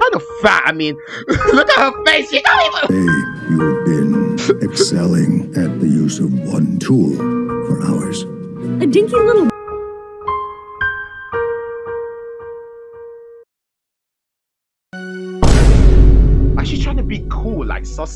kind of fat. I mean, look at her face. She don't even. Hey, you've been excelling at the use of one tool for hours. A dinky little Like she's trying to be cool, like sus.